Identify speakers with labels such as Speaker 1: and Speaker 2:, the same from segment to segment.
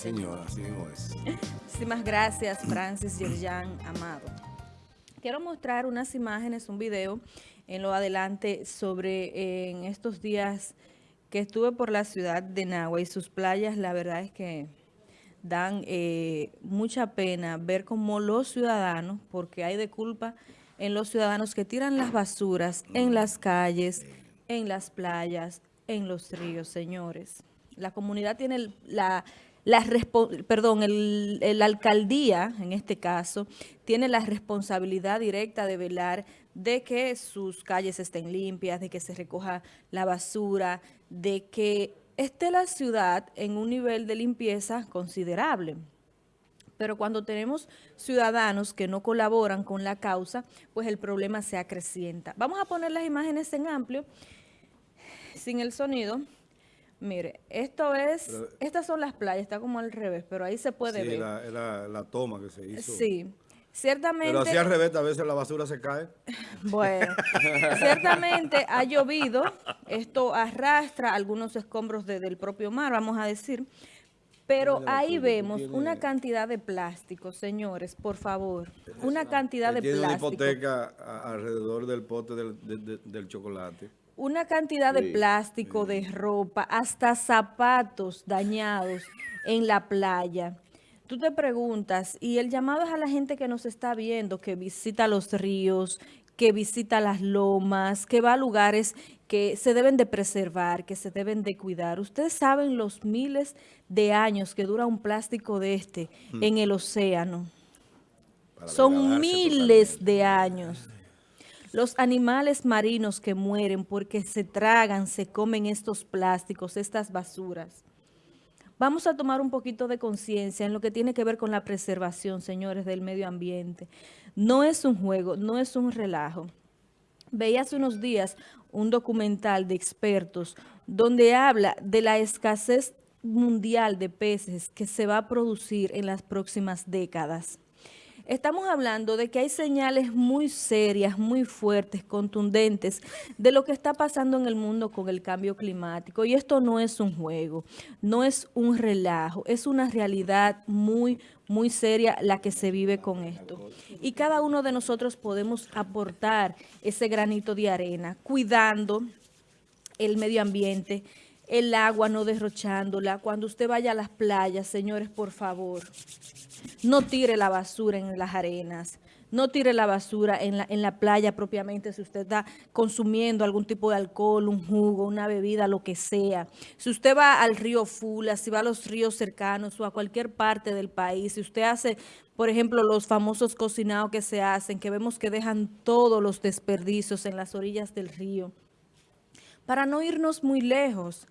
Speaker 1: señora, así mismo.
Speaker 2: Muchísimas gracias, Francis Yerjan Amado. Quiero mostrar unas imágenes, un video en lo adelante sobre eh, en estos días que estuve por la ciudad de Nagua y sus playas, la verdad es que dan eh, mucha pena ver cómo los ciudadanos, porque hay de culpa en los ciudadanos que tiran las basuras en las calles, en las playas, en los ríos, señores. La comunidad tiene la, la perdón, el, alcaldía, en este caso, tiene la responsabilidad directa de velar de que sus calles estén limpias, de que se recoja la basura, de que esté la ciudad en un nivel de limpieza considerable. Pero cuando tenemos ciudadanos que no colaboran con la causa, pues el problema se acrecienta. Vamos a poner las imágenes en amplio, sin el sonido. Mire, esto es, estas son las playas, está como al revés, pero ahí se puede ver.
Speaker 1: Sí, la, la, toma que se hizo.
Speaker 2: Sí, ciertamente...
Speaker 1: Pero así al revés, a veces la basura se cae.
Speaker 2: Bueno, ciertamente ha llovido, esto arrastra algunos escombros del propio mar, vamos a decir, pero ahí vemos una cantidad de plástico, señores, por favor, una cantidad de plástico.
Speaker 1: Tiene una hipoteca alrededor del pote del chocolate
Speaker 2: una cantidad de plástico, de ropa, hasta zapatos dañados en la playa. Tú te preguntas, y el llamado es a la gente que nos está viendo, que visita los ríos, que visita las lomas, que va a lugares que se deben de preservar, que se deben de cuidar. Ustedes saben los miles de años que dura un plástico de este hmm. en el océano. Son miles de años. Los animales marinos que mueren porque se tragan, se comen estos plásticos, estas basuras. Vamos a tomar un poquito de conciencia en lo que tiene que ver con la preservación, señores, del medio ambiente. No es un juego, no es un relajo. Veía hace unos días un documental de expertos donde habla de la escasez mundial de peces que se va a producir en las próximas décadas. Estamos hablando de que hay señales muy serias, muy fuertes, contundentes de lo que está pasando en el mundo con el cambio climático. Y esto no es un juego, no es un relajo, es una realidad muy, muy seria la que se vive con esto. Y cada uno de nosotros podemos aportar ese granito de arena, cuidando el medio ambiente, el agua no derrochándola. Cuando usted vaya a las playas, señores, por favor, no tire la basura en las arenas. No tire la basura en la, en la playa propiamente si usted está consumiendo algún tipo de alcohol, un jugo, una bebida, lo que sea. Si usted va al río Fula, si va a los ríos cercanos o a cualquier parte del país, si usted hace, por ejemplo, los famosos cocinados que se hacen, que vemos que dejan todos los desperdicios en las orillas del río, para no irnos muy lejos,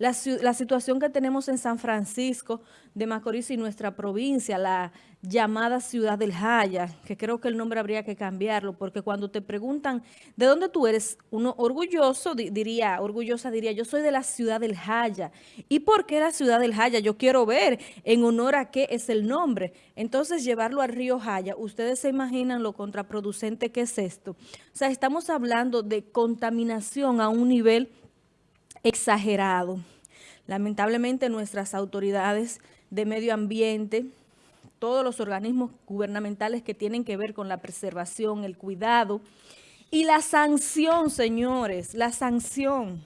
Speaker 2: la, situación que tenemos en San Francisco de Macorís y nuestra provincia, la llamada Ciudad del Jaya, que creo que el nombre habría que cambiarlo, porque cuando te preguntan de dónde tú eres, uno orgulloso diría, orgullosa diría, yo soy de la Ciudad del Jaya. ¿Y por qué la Ciudad del Jaya? Yo quiero ver en honor a qué es el nombre. Entonces, llevarlo al río Jaya, ustedes se imaginan lo contraproducente que es esto. O sea, estamos hablando de contaminación a un nivel exagerado. Lamentablemente nuestras autoridades de medio ambiente, todos los organismos gubernamentales que tienen que ver con la preservación, el cuidado y la sanción, señores, la sanción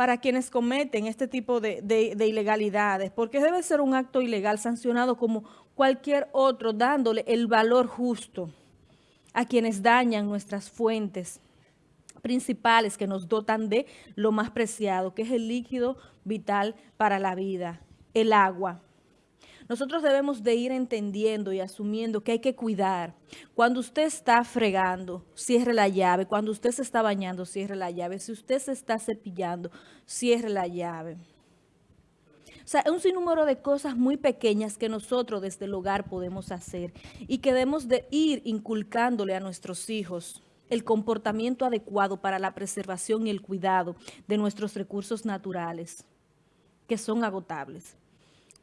Speaker 2: para quienes cometen este tipo de, de, ilegalidades, porque debe ser un acto ilegal sancionado como cualquier otro, dándole el valor justo a quienes dañan nuestras fuentes, principales que nos dotan de lo más preciado, que es el líquido vital para la vida, el agua. Nosotros debemos de ir entendiendo y asumiendo que hay que cuidar. Cuando usted está fregando, cierre la llave. Cuando usted se está bañando, cierre la llave. Si usted se está cepillando, cierre la llave. O sea, es un sinnúmero de cosas muy pequeñas que nosotros desde el hogar podemos hacer y que debemos de ir inculcándole a nuestros hijos el comportamiento adecuado para la preservación y el cuidado de nuestros recursos naturales, que son agotables.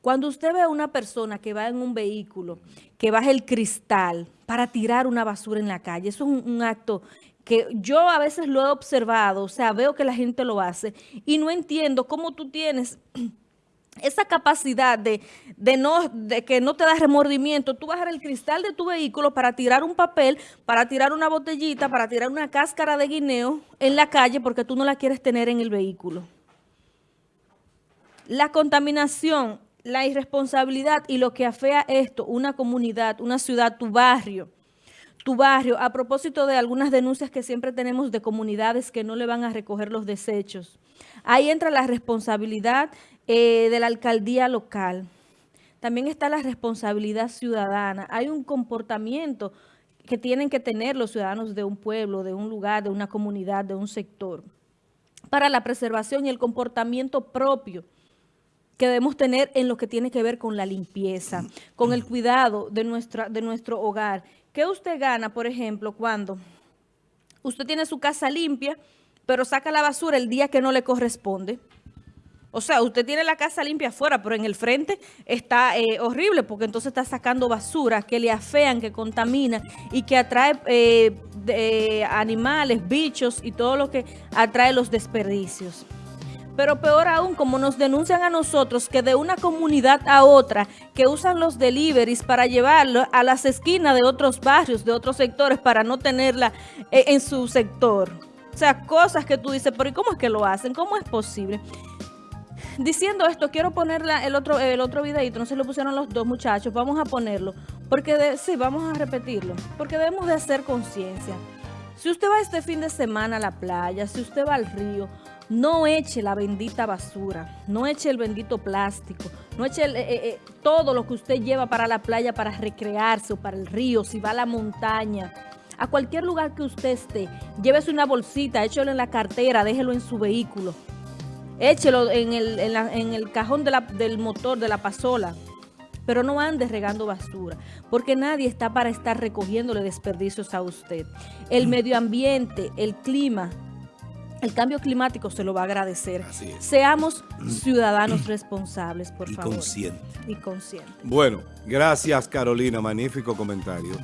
Speaker 2: Cuando usted ve a una persona que va en un vehículo, que baja el cristal para tirar una basura en la calle, eso es un, acto que yo a veces lo he observado, o sea, veo que la gente lo hace y no entiendo cómo tú tienes esa capacidad de, de, no, de que no te da remordimiento, tú bajar el cristal de tu vehículo para tirar un papel, para tirar una botellita, para tirar una cáscara de guineo en la calle porque tú no la quieres tener en el vehículo. La contaminación, la irresponsabilidad y lo que afea esto, una comunidad, una ciudad, tu barrio, tu barrio, a propósito de algunas denuncias que siempre tenemos de comunidades que no le van a recoger los desechos. Ahí entra la responsabilidad eh, de la alcaldía local. También está la responsabilidad ciudadana. Hay un comportamiento que tienen que tener los ciudadanos de un pueblo, de un lugar, de una comunidad, de un sector, para la preservación y el comportamiento propio que debemos tener en lo que tiene que ver con la limpieza, con el cuidado de, nuestra, de nuestro hogar. ¿Qué usted gana, por ejemplo, cuando usted tiene su casa limpia, pero saca la basura el día que no le corresponde? O sea, usted tiene la casa limpia afuera, pero en el frente está eh, horrible porque entonces está sacando basura que le afean, que contamina y que atrae eh, animales, bichos y todo lo que atrae los desperdicios. Pero peor aún, como nos denuncian a nosotros que de una comunidad a otra, que usan los deliveries para llevarlo a las esquinas de otros barrios, de otros sectores, para no tenerla eh, en su sector. O sea, cosas que tú dices, pero ¿y cómo es que lo hacen? ¿Cómo es posible? diciendo esto, quiero poner el otro, el otro videito, no se lo pusieron los dos muchachos, vamos a ponerlo, porque sí, vamos a repetirlo, porque debemos de hacer conciencia. Si usted va este fin de semana a la playa, si usted va al río, no eche la bendita basura, no eche el bendito plástico, no eche eh, eh, eh, todo lo que usted lleva para la playa para recrearse o para el río, si va a la montaña, a cualquier lugar que usted esté, llévese una bolsita, échelo en la cartera, déjelo en su vehículo échelo en el, en el cajón del motor, de la pasola, pero no ande regando basura, porque nadie está para estar recogiéndole desperdicios a usted. El mm. medio ambiente, el clima, el cambio climático se lo va a agradecer. Seamos mm. ciudadanos responsables, por
Speaker 3: y
Speaker 2: favor.
Speaker 3: Conscientes.
Speaker 2: Y conscientes.
Speaker 1: Bueno, gracias Carolina, magnífico comentario.